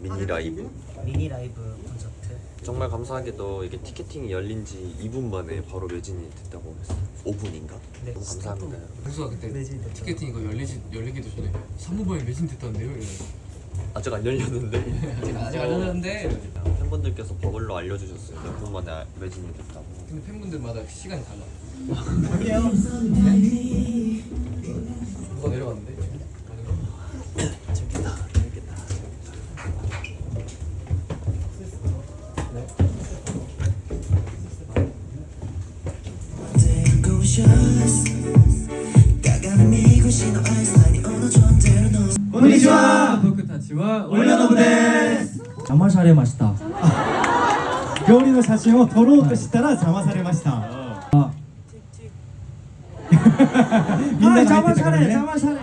미니 라이브 미니 라이브 콘서트 정말 감사하게도 이게 티켓팅이 열린 지 2분 만에 바로 매진이 됐다고 했어요 5분인가? 네. 너무 감사합니다 형수가 그때 매진이 됐죠. 티켓팅 이거 열리지 열리기도 전에 사무부에 매진됐다는데요. 이러면서. 아직 안 열렸는데 아직 아직 안 열렸는데 팬분들께서 버글로 알려주셨어요 몇 분 만에 매진이 됐다고 근데 팬분들마다 시간이 달라. 아니에요. こんにちは。僕たちは俺らの部です。邪魔されました。料理の写真を撮ろうとしたら邪魔されました、はい、みんな邪魔され邪魔され。